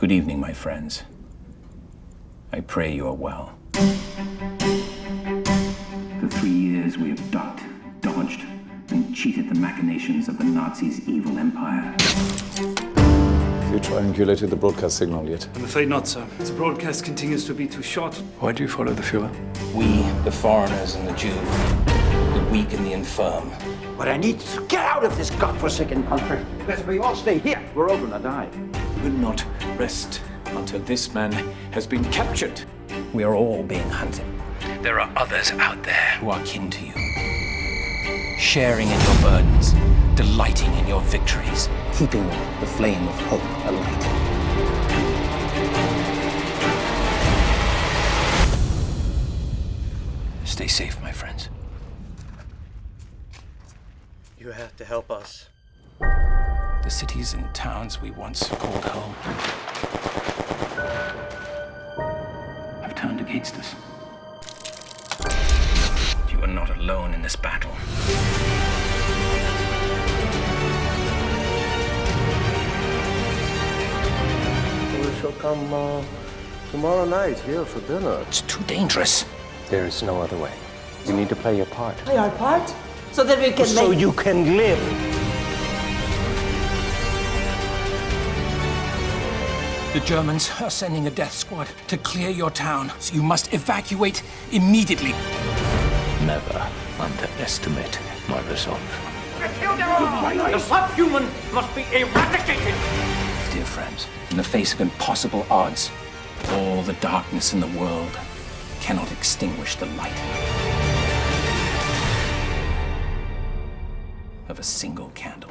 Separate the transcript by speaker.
Speaker 1: Good evening, my friends. I pray you are well. For three years, we have ducked, dodged, and cheated the machinations of the Nazis' evil empire.
Speaker 2: Have you triangulated the broadcast signal yet?
Speaker 3: I'm afraid not, sir. The broadcast continues to be too short.
Speaker 2: Why do you follow the Fuhrer?
Speaker 1: We, the foreigners and the Jew, the weak and the infirm,
Speaker 4: But I need to get out of this godforsaken country. Because if we all stay here, we're all gonna die.
Speaker 5: Will not rest until this man has been captured.
Speaker 1: we are all being hunted. There are others out there who are kin to you, sharing in your burdens, delighting in your victories, keeping the flame of hope alight. Stay safe, my friends.
Speaker 6: You have to help us.
Speaker 1: The cities and towns we once called home have turned against us. You are not alone in this battle.
Speaker 6: We shall come uh, tomorrow night here for dinner.
Speaker 1: It's too dangerous.
Speaker 6: There is no other way. You need to play your part.
Speaker 7: play our part so that we can
Speaker 6: So
Speaker 7: make
Speaker 6: you can live.
Speaker 1: The Germans are sending a death squad to clear your town, so you must evacuate immediately.
Speaker 5: Never underestimate my resolve.
Speaker 4: The subhuman must be eradicated.
Speaker 1: Dear friends, in the face of impossible odds, all the darkness in the world cannot extinguish the light of a single candle.